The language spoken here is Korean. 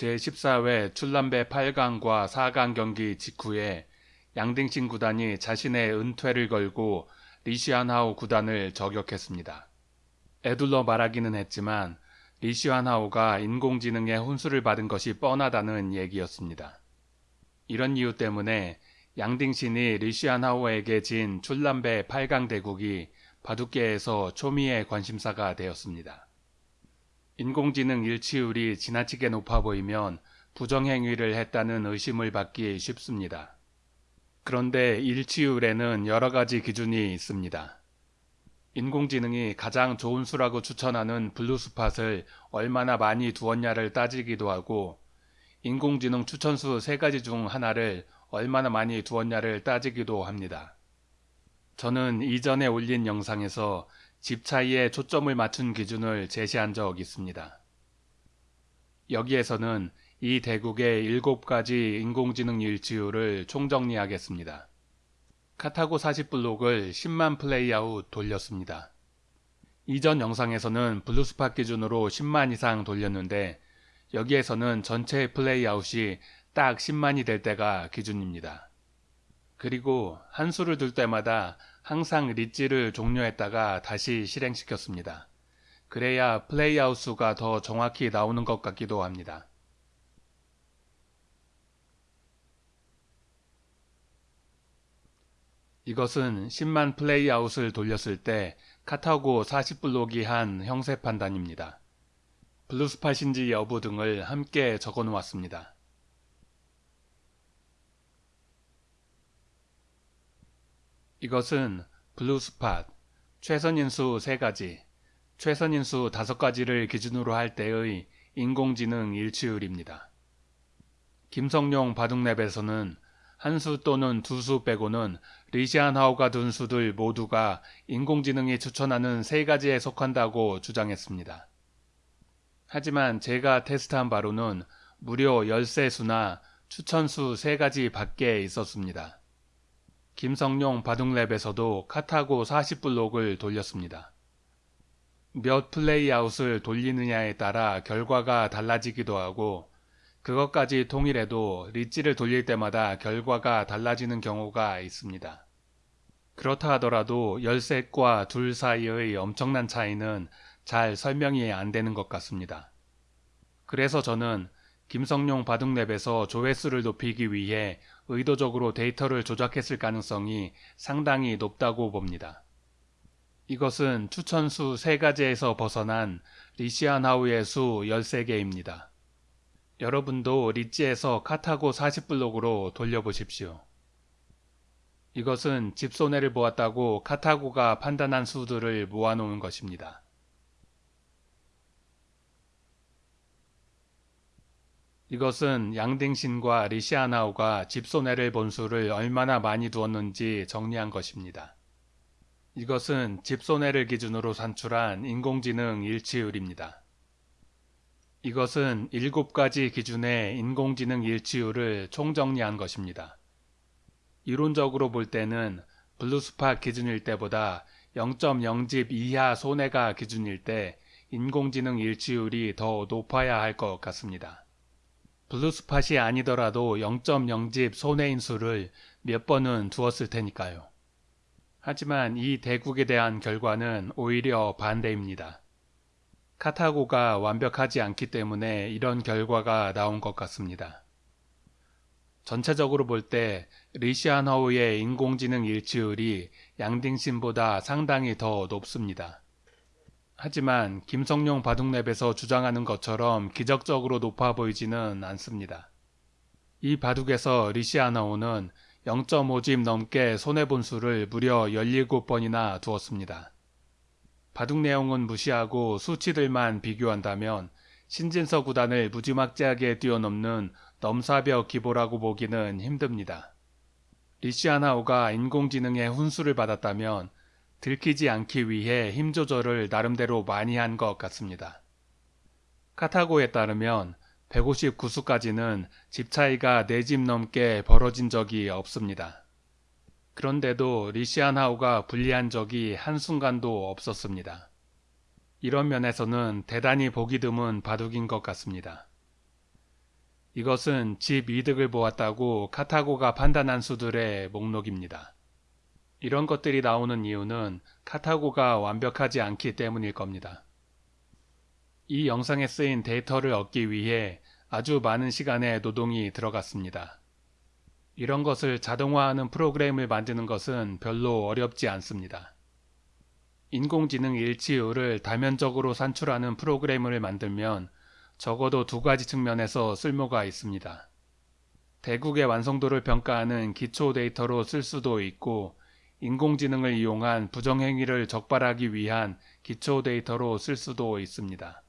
제14회 출람배 8강과 4강 경기 직후에 양딩신 구단이 자신의 은퇴를 걸고 리시안하우 구단을 저격했습니다. 애둘러 말하기는 했지만 리시안하우가 인공지능의 혼수를 받은 것이 뻔하다는 얘기였습니다. 이런 이유 때문에 양딩신이 리시안하우에게 진 출람배 8강 대국이 바둑계에서 초미의 관심사가 되었습니다. 인공지능 일치율이 지나치게 높아 보이면 부정행위를 했다는 의심을 받기 쉽습니다. 그런데 일치율에는 여러 가지 기준이 있습니다. 인공지능이 가장 좋은 수라고 추천하는 블루스팟을 얼마나 많이 두었냐를 따지기도 하고 인공지능 추천수 3가지 중 하나를 얼마나 많이 두었냐를 따지기도 합니다. 저는 이전에 올린 영상에서 집 차이에 초점을 맞춘 기준을 제시한 적 있습니다. 여기에서는 이 대국의 7가지 인공지능 일치율을 총정리하겠습니다. 카타고 40 블록을 10만 playout 돌렸습니다. 이전 영상에서는 blue spot 기준으로 10만 이상 돌렸는데 여기에서는 전체 playout이 딱 10만이 될 때가 기준입니다. 그리고 한 수를 둘 때마다 항상 리지를 종료했다가 다시 실행시켰습니다. 그래야 playout 수가 더 정확히 나오는 것 같기도 합니다. 이것은 10만 playout을 돌렸을 때 카타고 40블록이 한 형세 판단입니다. blue spot인지 여부 등을 함께 적어 놓았습니다. 이것은 블루스팟, 최선인수 3가지, 최선인수 5가지를 기준으로 할 때의 인공지능 일치율입니다. 김성용 바둑랩에서는 한 수 또는 두 수 빼고는 리시안하우가 둔 수들 모두가 인공지능이 추천하는 세 가지에 속한다고 주장했습니다. 하지만 제가 테스트한 바로는 무려 13수나 추천수 3가지 밖에 있었습니다. 김성용 바둑랩에서도 카타고 40블록을 돌렸습니다. 몇 플레이아웃을 돌리느냐에 따라 결과가 달라지기도 하고 그것까지 통일해도 리찌를 돌릴 때마다 결과가 달라지는 경우가 있습니다. 그렇다 하더라도 13과 둘 사이의 엄청난 차이는 잘 설명이 안 되는 것 같습니다. 그래서 저는 김성용 바둑랩에서 조회수를 높이기 위해 의도적으로 데이터를 조작했을 가능성이 상당히 높다고 봅니다. 이것은 추천수 3가지에서 벗어난 리시안하우의 수 13개입니다. 여러분도 리찌에서 카타고 40블록으로 돌려보십시오. 이것은 집손해를 보았다고 카타고가 판단한 수들을 모아놓은 것입니다. 이것은 양딩신과 리시아나우가 집손해를 본 수를 얼마나 많이 두었는지 정리한 것입니다. 이것은 집손해를 기준으로 산출한 인공지능 일치율입니다. 이것은 7가지 기준의 인공지능 일치율을 총정리한 것입니다. 이론적으로 볼 때는 블루스팟 기준일 때보다 0.0집 이하 손해가 기준일 때 인공지능 일치율이 더 높아야 할 것 같습니다. 블루스팟이 아니더라도 0.0집 손해인수를 몇 번은 두었을 테니까요. 하지만 이 대국에 대한 결과는 오히려 반대입니다. 카타고가 완벽하지 않기 때문에 이런 결과가 나온 것 같습니다. 전체적으로 볼 때 리시안허우의 인공지능 일치율이 양딩신보다 상당히 더 높습니다. 하지만 김성용 바둑랩에서 주장하는 것처럼 기적적으로 높아 보이지는 않습니다. 이 바둑에서 리시아나오는 0.5집 넘게 손해본 수를 무려 17번이나 두었습니다. 바둑 내용은 무시하고 수치들만 비교한다면 신진서 구단을 무지막지하게 뛰어넘는 넘사벽 기보라고 보기는 힘듭니다. 리시아나오가 인공지능의 훈수를 받았다면 들키지 않기 위해 힘 조절을 나름대로 많이 한 것 같습니다. 카타고에 따르면 159수까지는 집 차이가 4집 넘게 벌어진 적이 없습니다. 그런데도 리시안하우가 불리한 적이 한순간도 없었습니다. 이런 면에서는 대단히 보기 드문 바둑인 것 같습니다. 이것은 집 이득을 보았다고 카타고가 판단한 수들의 목록입니다. 이런 것들이 나오는 이유는 카타고가 완벽하지 않기 때문일 겁니다. 이 영상에 쓰인 데이터를 얻기 위해 아주 많은 시간의 노동이 들어갔습니다. 이런 것을 자동화하는 프로그램을 만드는 것은 별로 어렵지 않습니다. 인공지능 일치율을 다면적으로 산출하는 프로그램을 만들면 적어도 두 가지 측면에서 쓸모가 있습니다. 대국의 완성도를 평가하는 기초 데이터로 쓸 수도 있고 인공지능을 이용한 부정행위를 적발하기 위한 기초 데이터로 쓸 수도 있습니다.